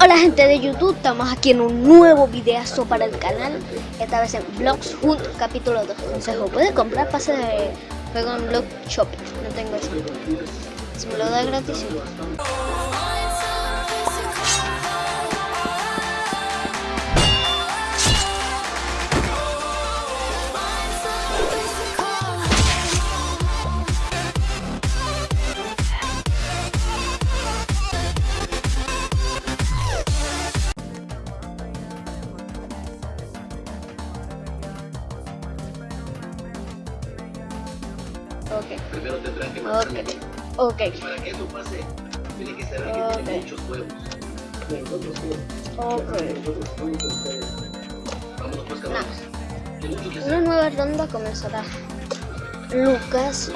Hola gente de YouTube, estamos aquí en un nuevo videazo para el canal. Esta vez en Vlogs Hunt capítulo 2 Consejo, puede comprar pase de juego en Blog Shop. No tengo eso. Si me lo da gratis, ok, ok, Para que eso pase, tiene que saber que tiene muchos huevos. ok Vámonos pues, cabrones. Que hacer. Una nueva ronda comenzará Lucas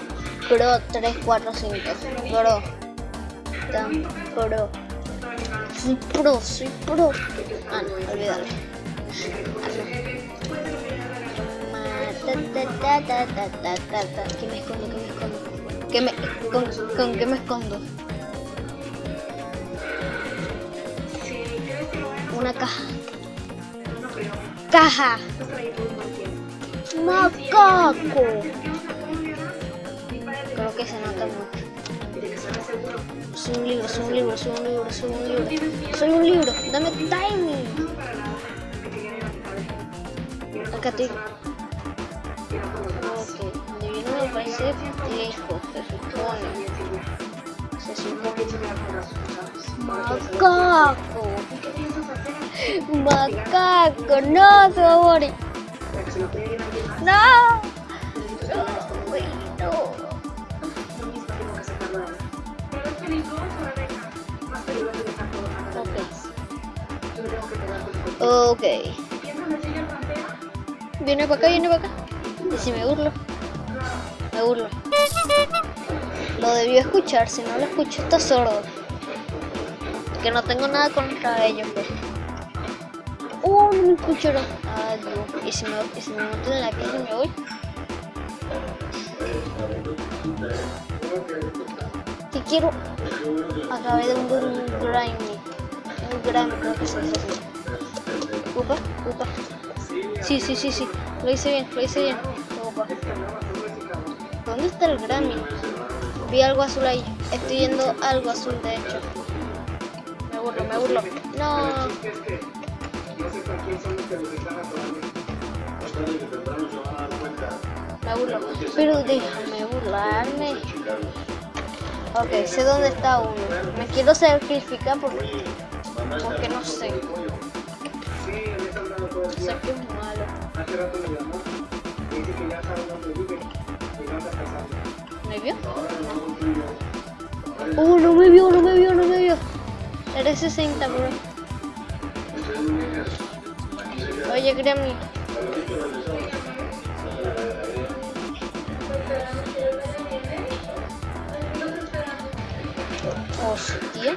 Pro 345 Pro Tan Pro Soy pro, soy pro Ah, no, olvídalo Ah, no. Ta, ta, ta, ta, ta, ta, ta. ¿Qué me escondo? ¿Qué me escondo? ¿Qué me, con, ¿Con qué me escondo? Una caja. Caja. Macaco. Creo que se nota mucho. Soy un libro, soy un libro, soy un libro, soy un libro. Soy un libro, dame timing Acá estoy. Ok, divino me parece lejos, se supone Se supone Macaco Macaco, no, morir No. Ok. Viene para acá, viene para acá. Y si me burlo. Me burlo. Lo debió escuchar, si no lo escucho está sordo. Que no tengo nada contra ellos, pues. No me escucharon. Adiós. ¿Y si me, y si me meto en la calle me voy? Te quiero. Acabé de un grimy. Un grimy, creo que se dice así. Upa, upa. Sí, sí, sí, sí. Lo hice bien, lo hice bien. Upa. ¿Dónde está el Grammy? Vi algo azul ahí. Estoy viendo algo azul, de hecho. Me burlo, me burlo. No. Me burlo. Pero déjame burlarme. Ok, sé dónde está uno. Me quiero sacrificar porque, porque no sé. Sé que es malo. ¿Me vio? Oh, no me vio, no me vio, no me vio. Eres 60, bro. Oye, Grammy. Hostia.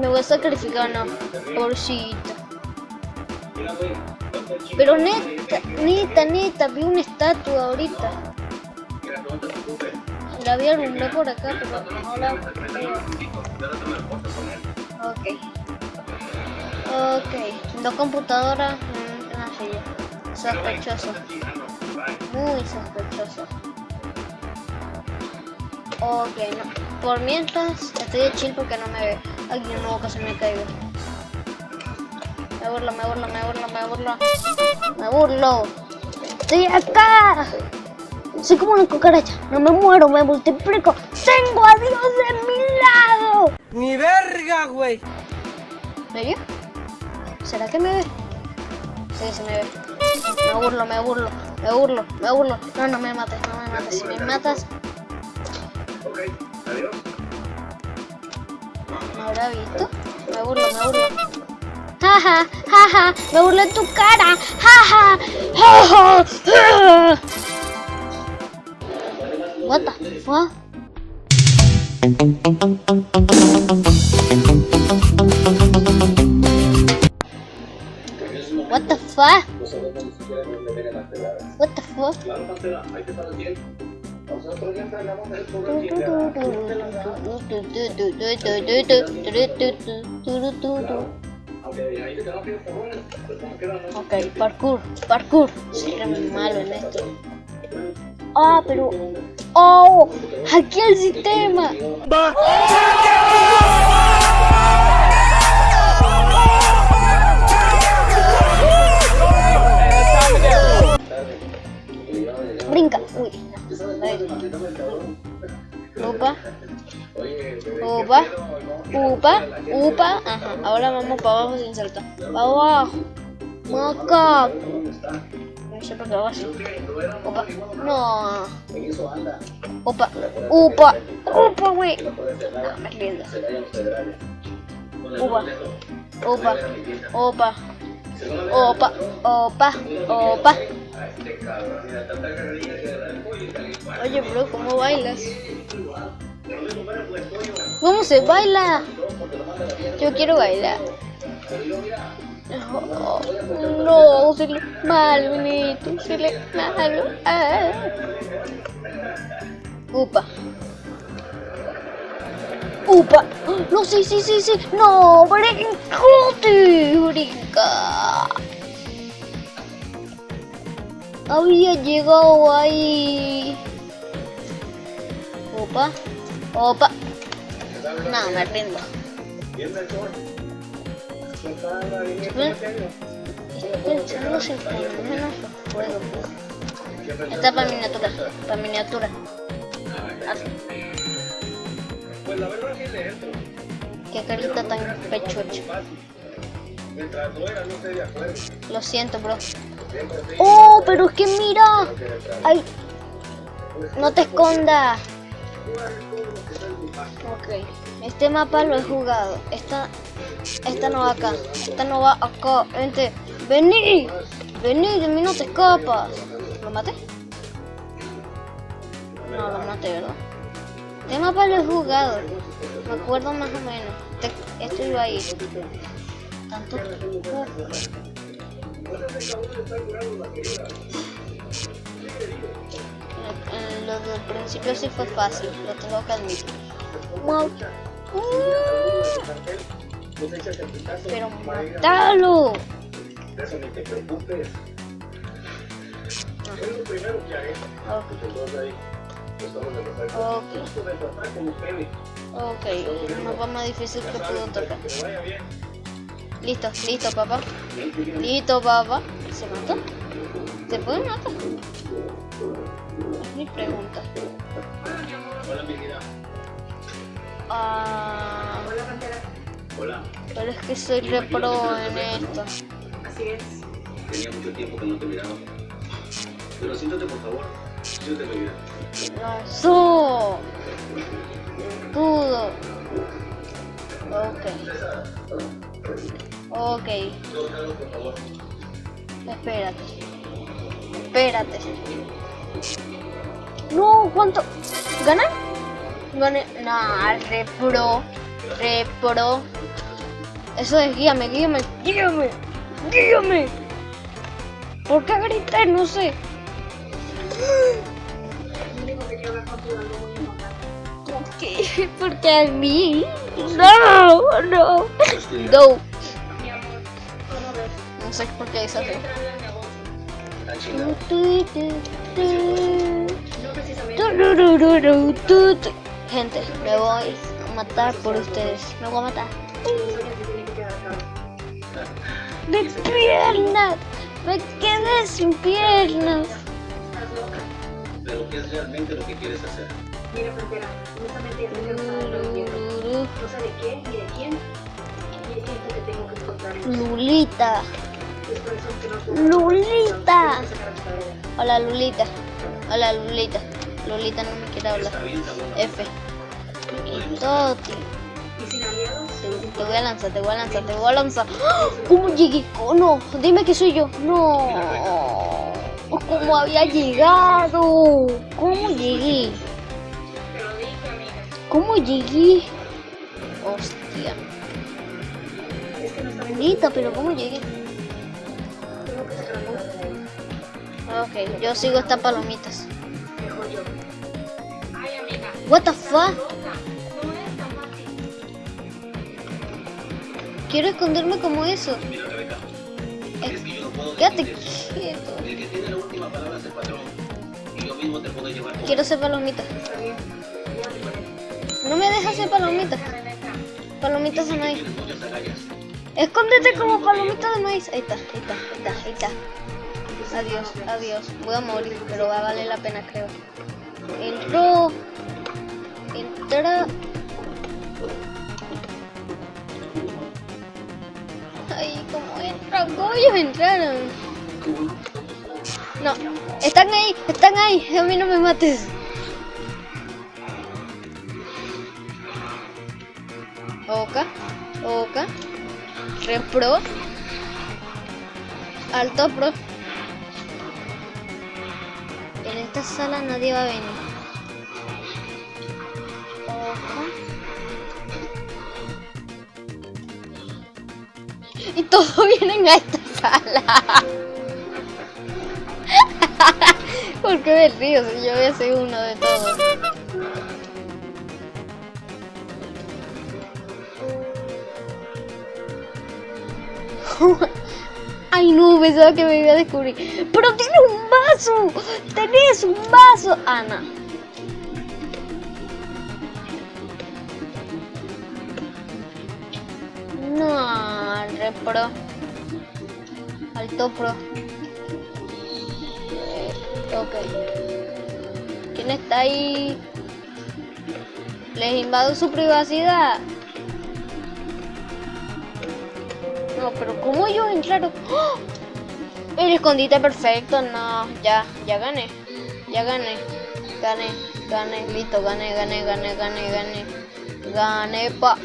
Me voy a sacrificar, no. Pobrecito. Pero neta, neta, neta, vi una estatua ahorita. La vi alumbrada por acá, pero no la. Ok. Ok. Dos computadoras en una silla. Sospechoso. Muy sospechoso. Ok, no. Por mientras estoy de chill porque no me ve. Ay, no, casi me caigo. Me burlo, me burlo, me burlo, me burlo. Me burlo. Estoy acá. Soy como una cucaracha. No me muero, me multiplico. Tengo a Dios de mi lado. ¡Mi verga, güey! ¿Me vio? ¿Será que me ve? Sí, se me ve. Me burlo, me burlo, me burlo, me burlo. No, no me mates, no me mates. Si me matas, Ok, adiós. ¿me habrá visto? Me burlo, me burlo. Jaja, jaja, me burlo en tu cara. Jaja, jaja, jaja. What the fuck? What the fuck? Nosotros ni siquiera nos meten en las peladas. What the fuck? Claro, Pantera, ahí te paras bien. Ok, parkour, parkour. Soy muy malo en esto. Ah, pero... ¡Oh! ¡Hackeé el sistema! Brinca. Uy. Ahí. Upa. Upa. Upa. Ajá. Ahora vamos para abajo sin saltar. Para abajo. Macaco. No sé por qué hago así. Opa. No. Opa. Upa. Upa, güey. No, me rindo. Upa. Opa. Opa. Opa. Opa. Opa. Oye, bro, ¿cómo bailas? ¿Cómo se baila? Yo quiero bailar. No, se le malo, bonito, se le malo. Ah. Upa. Upa. No, sí, sí, sí, sí. No, brincote, brinca. Había llegado ahí. Opa. Opa. No, me rindo. Estoy pensando si por lo menos lo puedo. Esta es para miniatura. Para miniatura. Pues la verdad sí le entro. Qué carita tan pechocha. Lo siento, bro. Oh, pero es que mira. Ay. No te escondas. Ok. Este mapa lo he jugado. Esta, esta no va acá. Esta no va acá. Vente. Vení. Vení, de mí no te escapas. ¿Lo maté? No, lo maté, ¿verdad? Este mapa lo he jugado. Me acuerdo más o menos. Este- Esto iba ahí. Tanto. En lo del principio sí fue fácil, lo tengo que admitir. Pero matalo. Eso ni te preocupes. Es lo primero que haré. Ok, Entonces ahí, estamos de empezar. ok. Un mapa más difícil que puedo tocar. Listo, listo, papá. Listo, papá. ¿Se mató? ¿Se puede matar? Es mi pregunta. Hola, mi vida. Ah, Hola. pero es que soy repro en esto. Tenía mucho tiempo que no te miraba. Pero siéntate, por favor. Siéntate, mi vida. Lanzó. Escudo. Ok. Ok. Espérate. Espérate. No, ¿cuánto? ¿Gané? Gané. Nah, repro. Repro. Eso es guíame, guíame, guíame. Guíame. ¿Por qué grité? No sé. ¿Por qué? Porque a mí. No, no. No. No sé por qué es así. Tan chingado. Gente, me voy a matar por ustedes. Me voy a matar. De piernas. Me quedé sin piernas. Pero ¿qué es realmente lo que quieres hacer? Mira, frontera, honestamente ya que no sé de qué ni de quién. Y siento que tengo que encontrarlos. Lulita. Es por eso que no puedo Lulita. Hola Lulita. Hola Lulita. Lulita no me quiere hablar. F. Y Toti. Te, te voy a lanzar, te voy a lanzar, te voy a lanzar. ¡Ah! ¿Cómo llegué? Oh, no, dime que soy yo. No. ¿Cómo había llegado? ¿Cómo llegué? ¿Cómo llegué? Hostia. es que no saben Bonita, pero ¿cómo llegué? Ok, yo sigo estas palomitas. What the fuck? Quiero esconderme como eso. Quédate quieto. Quiero ser palomita. No me dejas ser palomita. Palomitas de maíz. Escóndete como palomita de maíz. Ahí está, ahí está, ahí está, ahí está. Adiós, adiós. Voy a morir, pero va a valer la pena, creo. Entró. Entra. Ay, ¿cómo entra? ¿Cómo ellos entraron? No, están ahí, están ahí. A mí no me mates. Oca, Oca, Repro, Alto Pro. En esta sala nadie va a venir. Todos vienen a esta sala. ¿Por qué me río si yo voy a ser uno de todos? Ay no, pensaba que me iba a descubrir. Pero tienes un vaso. Tenés un vaso. Ana. Repro. Alto pro. Eh. ¿Quién está ahí? Les invado su privacidad. No, pero ¿cómo ellos entraron? ¡Oh! El escondite perfecto, no, ya, ya gané, ya gané, gané, gané, listo, gané, gané, gané, gané, gané, gané, pa.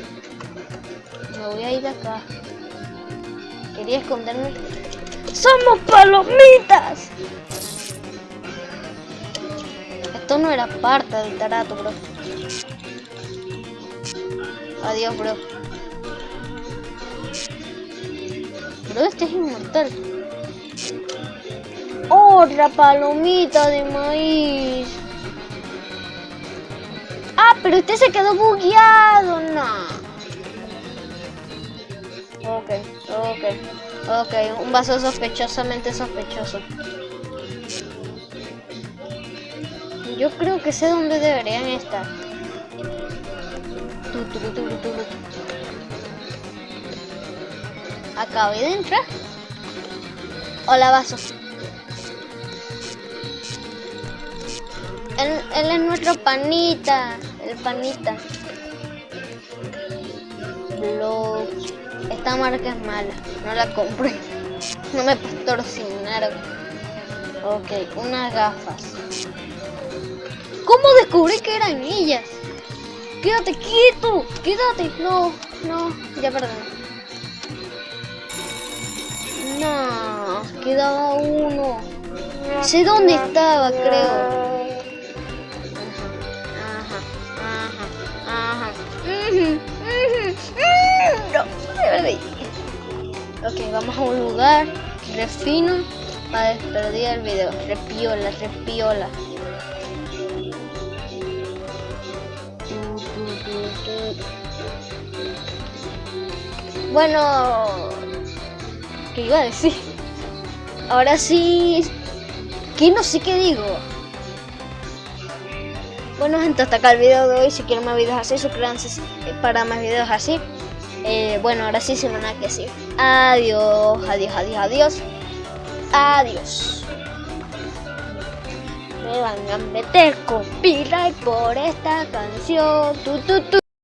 Me voy a ir acá. Quería esconderme. ¡Somos palomitas! Esto no era parte del tarato, bro. Adiós, bro. Bro, este es inmortal. Otra palomita de maíz. Ah, pero este se quedó bugueado, no. Ok, ok, ok. Un vaso sospechosamente sospechoso. Yo creo que sé dónde deberían estar. Acabé de entrar. Hola, vaso. Él, él es nuestro panita. El panita. Esta marca es mala. No la compré. No me patrocinaron. Ok, unas gafas. ¿Cómo descubrí que eran ellas? Quédate quieto. Quédate. No, no. Ya perdón. No, quedaba uno. Sé dónde estaba, creo. Ok, vamos a un lugar refino para despedir el video. Repiola, repiola. Bueno, ¿qué iba a decir? Ahora sí, que no sé qué digo. Bueno gente, hasta acá el video de hoy. Si quieren más videos así, suscríbanse para más videos así. Eh, bueno, ahora sí, sin nada que decir. Adiós, adiós, adiós, adiós. Adiós. Me van a meter copyright por esta canción. Tu, tu, tu.